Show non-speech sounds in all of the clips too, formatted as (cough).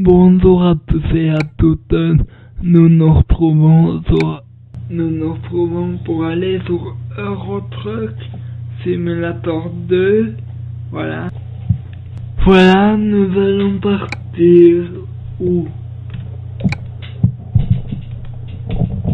Bonjour à tous et à toutes. Nous nous retrouvons sur, nous nous retrouvons pour aller sur Eurotruck Simulator 2. Voilà. Voilà, nous allons partir où?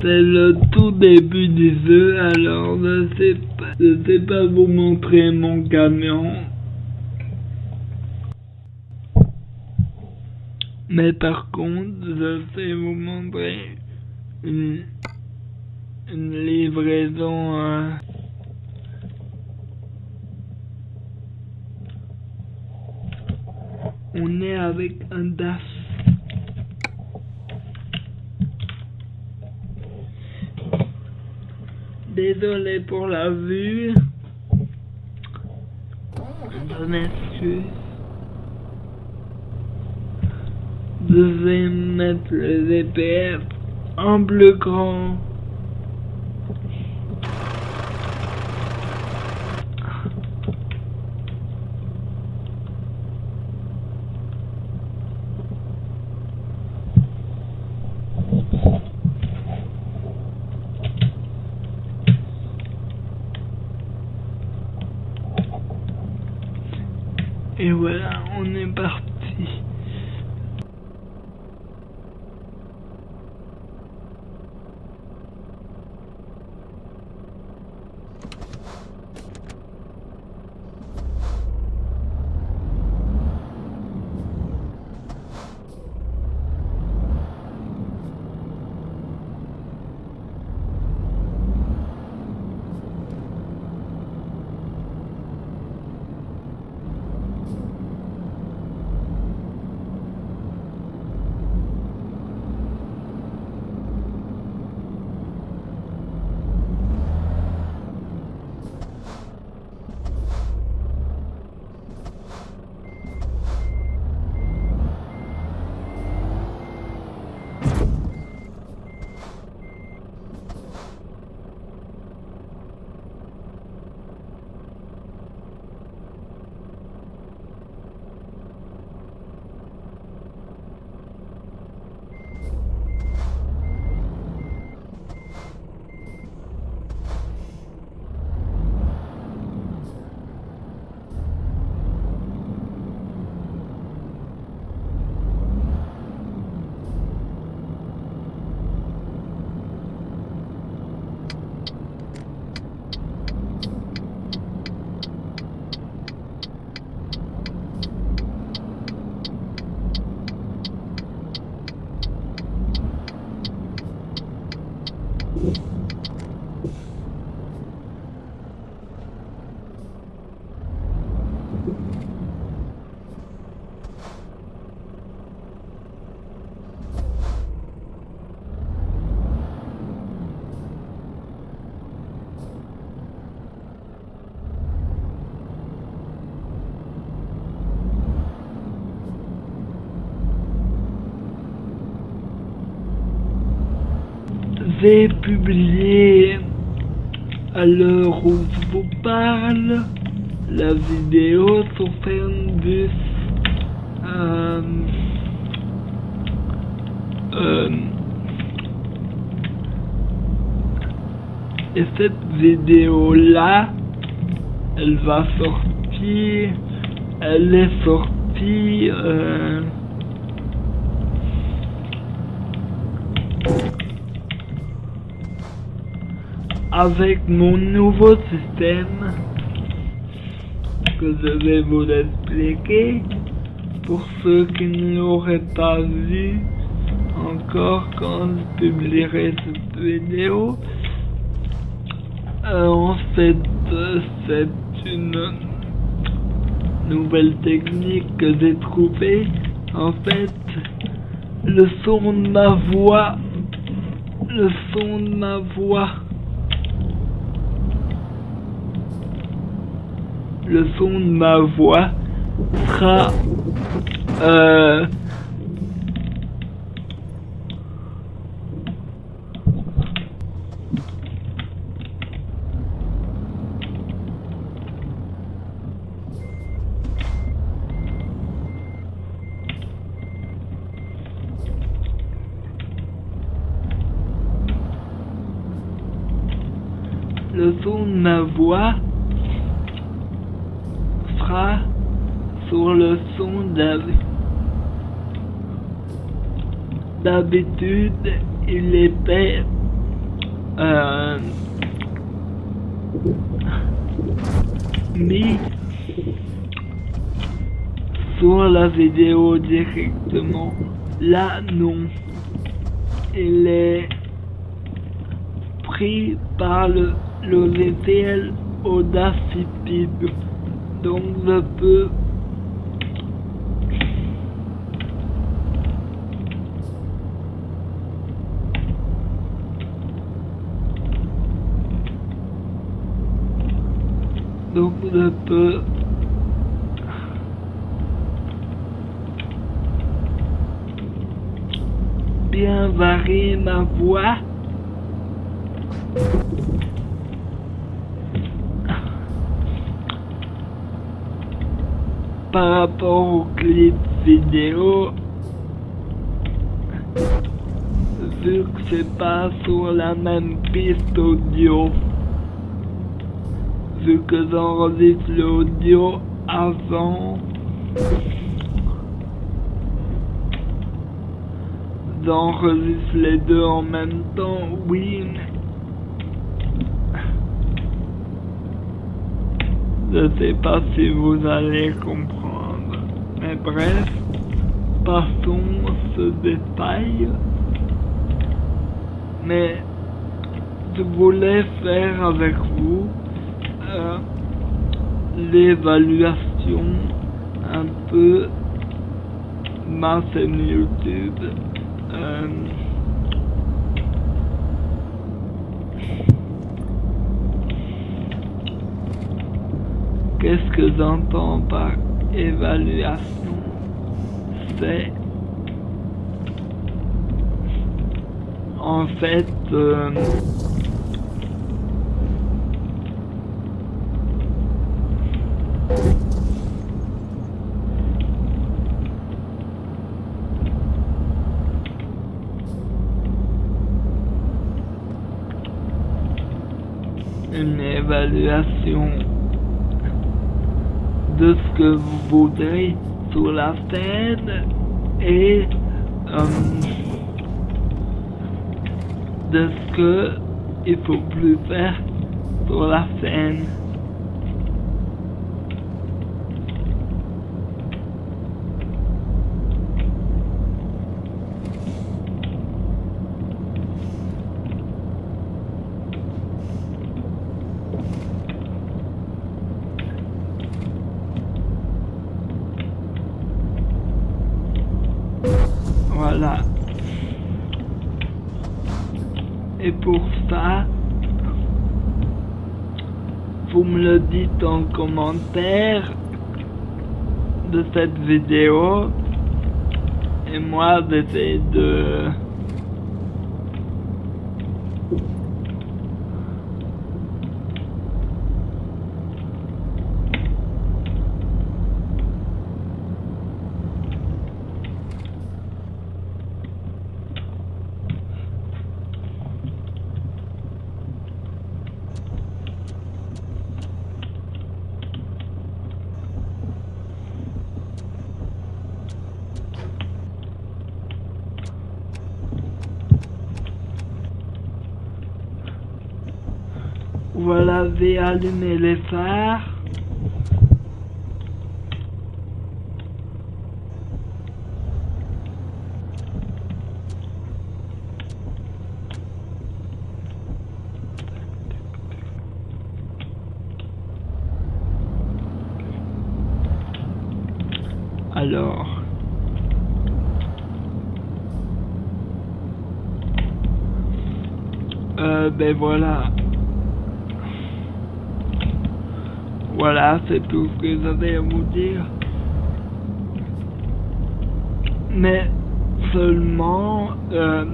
C'est le tout début du jeu, alors je sais pas, je sais pas vous montrer mon camion. Mais par contre, je sais vous montrer une, une livraison euh, On est avec un DAF. Désolé pour la vue. Je m'excuse. Vais mettre le ZPF en plus grand. J'ai publié à l'heure où je vous parle la vidéo sur Fernbus. Euh, euh, et cette vidéo là, elle va sortir, elle est sortie. Euh, avec mon nouveau système que je vais vous expliquer pour ceux qui ne l'auraient pas vu encore quand je publierai cette vidéo. Euh, en fait, euh, c'est une nouvelle technique que j'ai trouvée. En fait, le son de ma voix, le son de ma voix le son de ma voix sera euh, le son de ma voix sur le son d'habitude il était euh, mis sur la vidéo directement. Là, non. Il est pris par le logiciel Audacity. Donc, je peux donc je peux bien varier ma voix par rapport au clip vidéo vu que c'est pas sur la même piste audio vu que j'enregistre l'audio avant j'enregistre les deux en même temps, oui, je sais pas si vous allez comprendre. Mais bref, passons ce détail. Mais je voulais faire avec vous euh, l'évaluation un peu ma chaîne YouTube. Euh, Qu'est-ce que j'entends par évaluation? C'est en fait euh, une évaluation de ce que vous voudrez sur la scène et euh, de ce que il faut plus faire sur la scène. Voilà. Et pour ça, vous me le dites en commentaire de cette vidéo. Et moi, j'essaie de... Allumé les phares. Alors... Euh, ben voilà. Voilà, c'est tout ce que j'avais à vous dire. Mais seulement... Euh,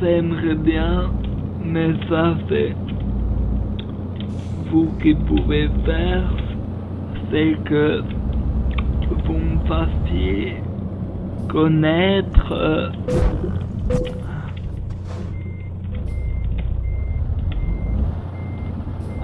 J'aimerais bien, mais ça c'est vous qui pouvez faire, c'est que vous me fassiez connaître euh,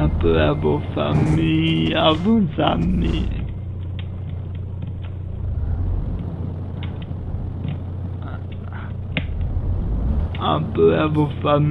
un peu à vos familles, à vos amis. Un peu à vos familles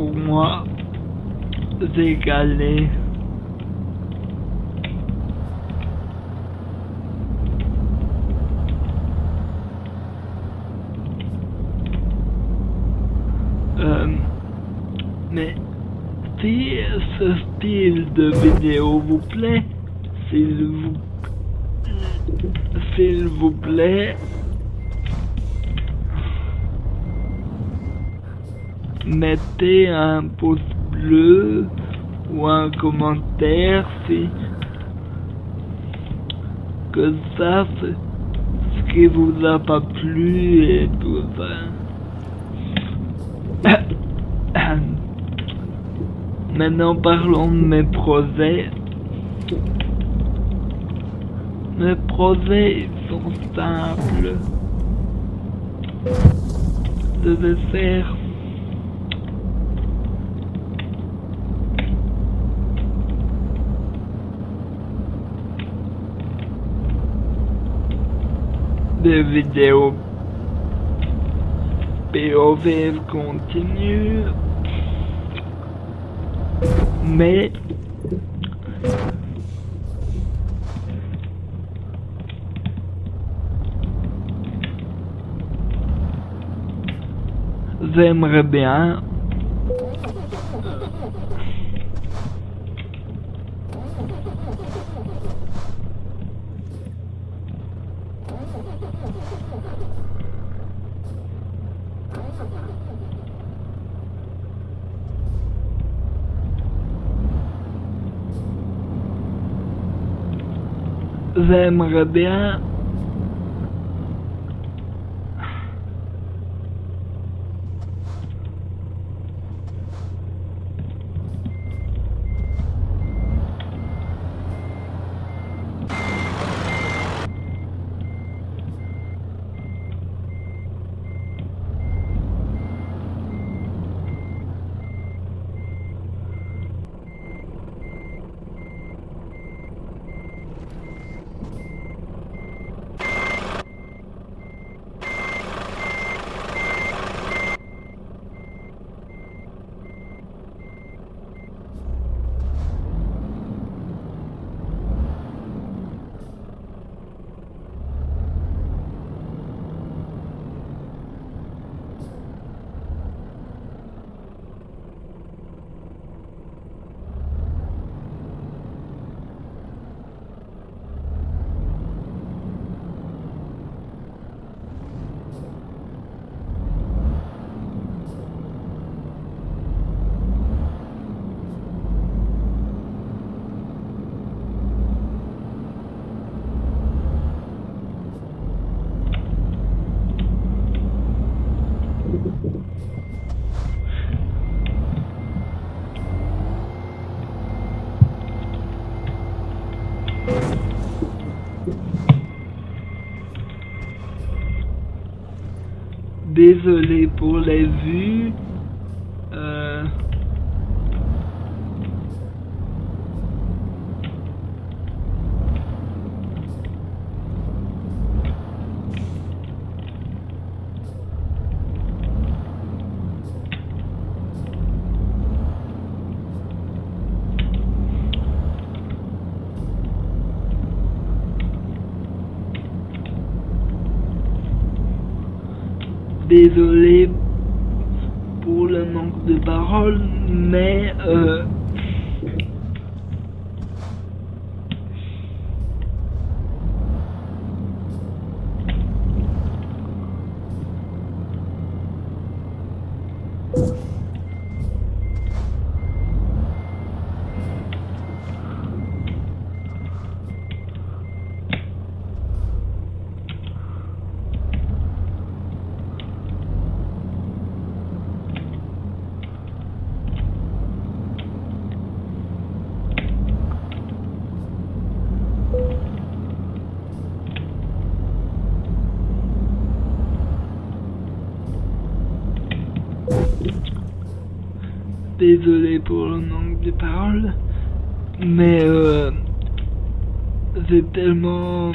pour moi, j'ai galé. Euh, mais si ce style de vidéo vous plaît, s'il vous s'il vous plaît, mettez un pouce bleu ou un commentaire si que ça c'est ce qui vous a pas plu et tout ça. (coughs) Maintenant parlons de mes projets. Mes projets sont simples. Je vais faire des vidéos POV continue. Mais j'aimerais bien j'aimerais bien Désolé pour les vues. Euh... désolé pour le manque de parole, mais euh, désolé pour le manque de paroles, mais euh, c'est tellement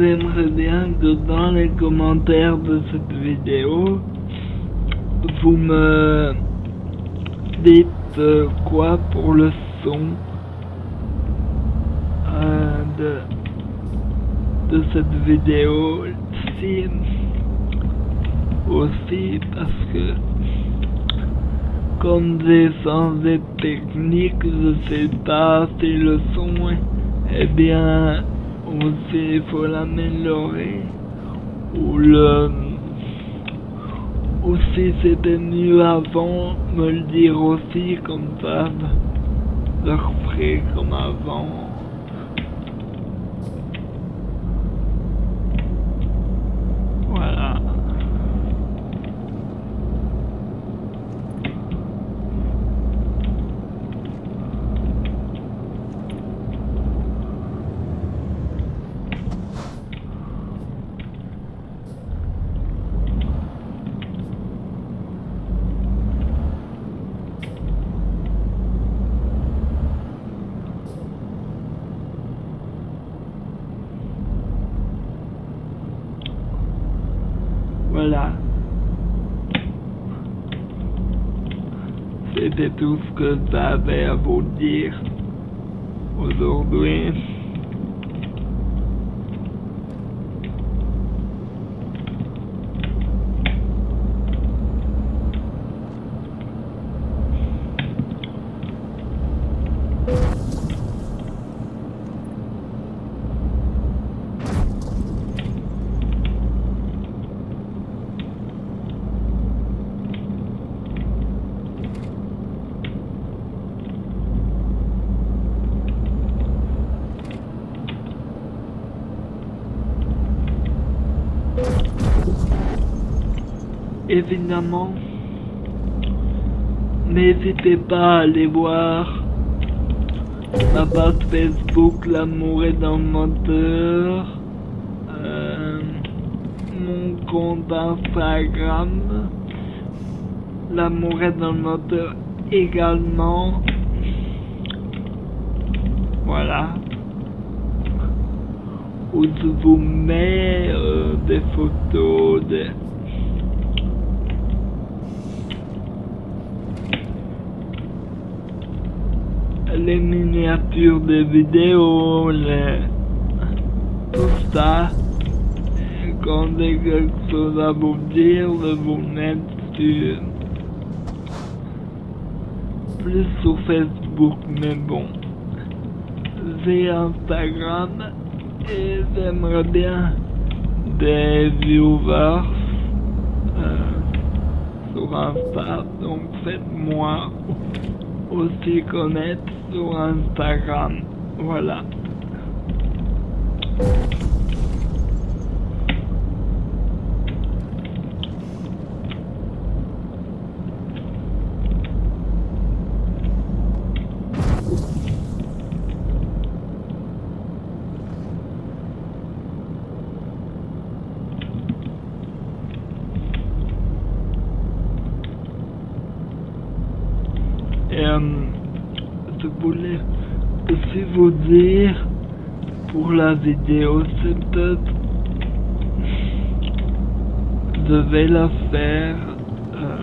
J'aimerais bien que dans les commentaires de cette vidéo, vous me dites euh, quoi pour le son euh, de, de cette vidéo si aussi parce que comme j'ai changé de technique, je sais pas si le son est bien aussi il faut l'améliorer ou le ou si c'était mieux avant me le dire aussi comme ça referai comme avant voilà Voilà. C'était tout ce que j'avais à vous dire aujourd'hui. Évidemment, n'hésitez pas à aller voir ma page Facebook L'amour est dans le moteur, euh, mon compte Instagram L'amour est dans le moteur également. Voilà. Où je vous mets euh, des photos de les des vidéos, tout ça. quand j'ai quelque chose à vous dire, vous mettre sur plus sur Facebook, mais bon, j'ai Instagram et j'aimerais bien des viewers euh, sur Insta, donc faites-moi aussi connaître sur Instagram, voilà. La vidéo je vais la faire euh,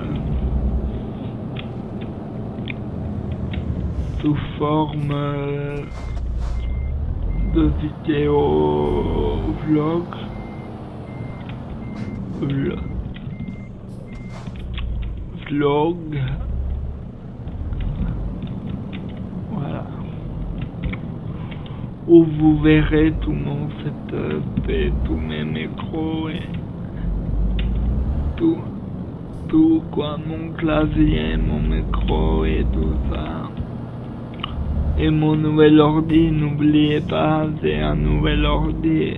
sous forme euh, de vidéo vlog. Vlog. Vlog. Voilà. Où vous verrez tout mon setup et tous mes micros et tout, tout quoi, mon clavier, mon micro et tout ça. Et mon nouvel ordi, n'oubliez pas, c'est un nouvel ordi.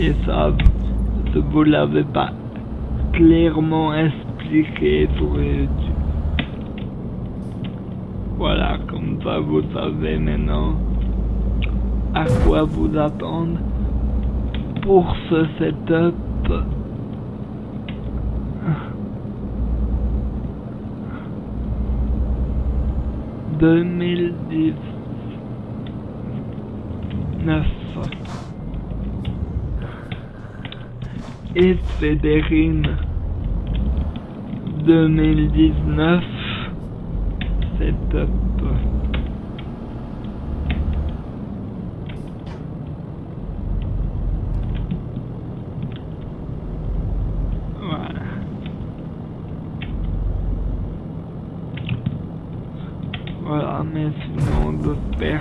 Et ça, vous l'avais pas clairement expliqué sur YouTube. Voilà, vous savez maintenant à quoi vous attendre pour ce setup. deux mille dix-neuf et Fédérine deux mille dix-neuf setup. Voilà. Voilà, mais sinon j'espère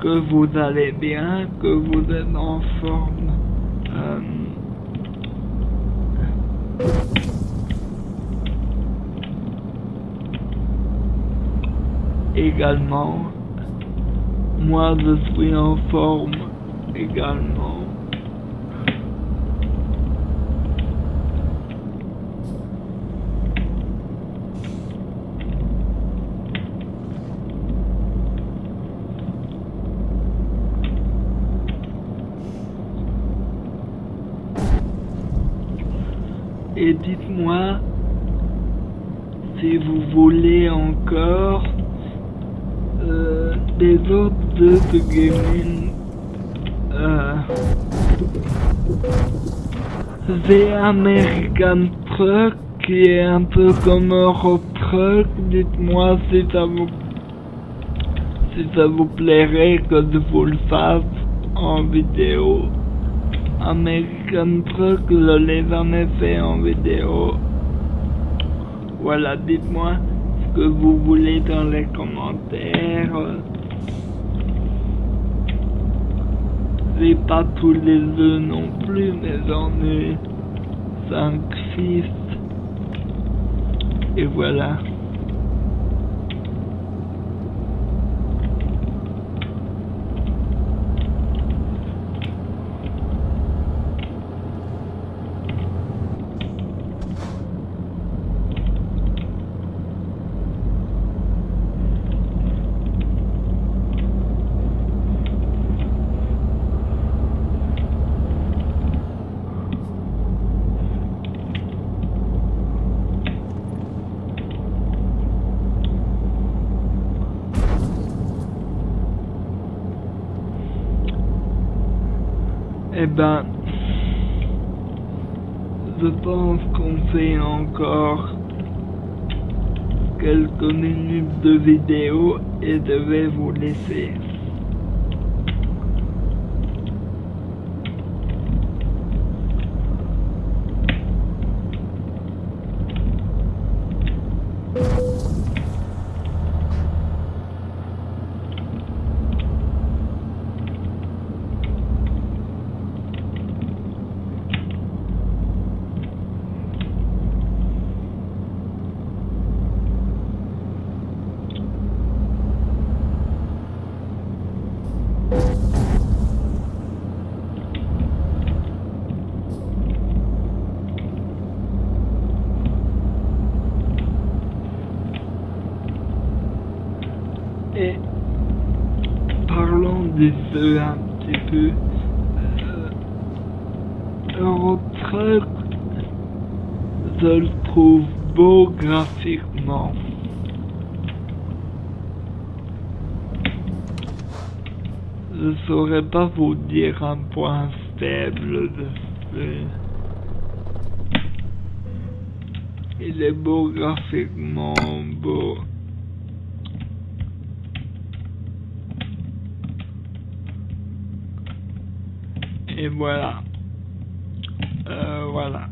que vous allez bien, que vous êtes en forme. Euh, également, moi je suis en forme également. Dites-moi si vous voulez encore euh, des autres jeux de gaming. Euh, The American Truck qui est un peu comme Euro Truck. Dites-moi si ça vous si ça vous plairait que je vous le fasse en vidéo. American Truck, je l'ai jamais fait en vidéo. Voilà, dites-moi ce que vous voulez dans les commentaires. J'ai pas tous les jeux non plus, mais j'en ai 5, 6. Et voilà. Ben, je pense qu'on fait encore quelques minutes de vidéo et je vais vous laisser. Et parlons des jeux un petit peu. Euh, je le trouve beau graphiquement. Je saurais pas vous dire un point faible de ce Il est beau graphiquement, beau. Et voilà. Euh, voilà.